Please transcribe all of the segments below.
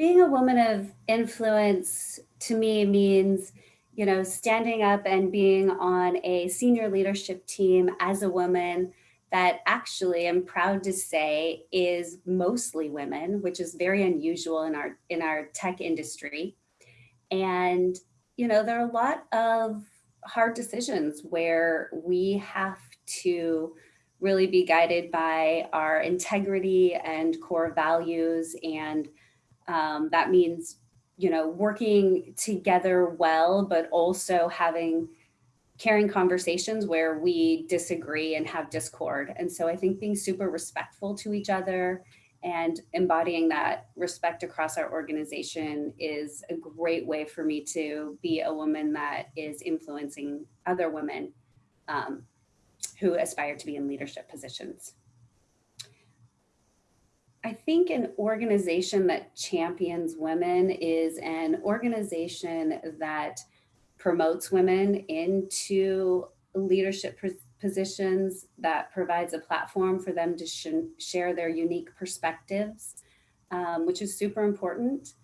being a woman of influence to me means, you know, standing up and being on a senior leadership team as a woman that actually I'm proud to say is mostly women, which is very unusual in our in our tech industry. And, you know, there are a lot of hard decisions where we have to really be guided by our integrity and core values. And um, that means, you know, working together well, but also having caring conversations where we disagree and have discord. And so I think being super respectful to each other and embodying that respect across our organization is a great way for me to be a woman that is influencing other women um, who aspire to be in leadership positions. I think an organization that champions women is an organization that promotes women into leadership positions that provides a platform for them to sh share their unique perspectives, um, which is super important.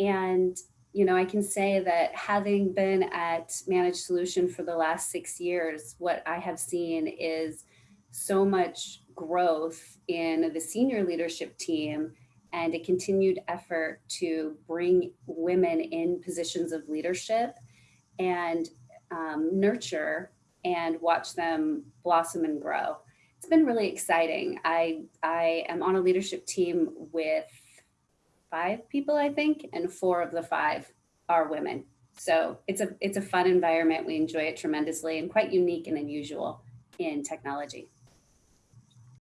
And, you know, I can say that having been at Managed Solution for the last six years, what I have seen is so much growth in the senior leadership team and a continued effort to bring women in positions of leadership and um, nurture and watch them blossom and grow. It's been really exciting. I, I am on a leadership team with five people, I think, and four of the five are women. So it's a, it's a fun environment. We enjoy it tremendously and quite unique and unusual in technology.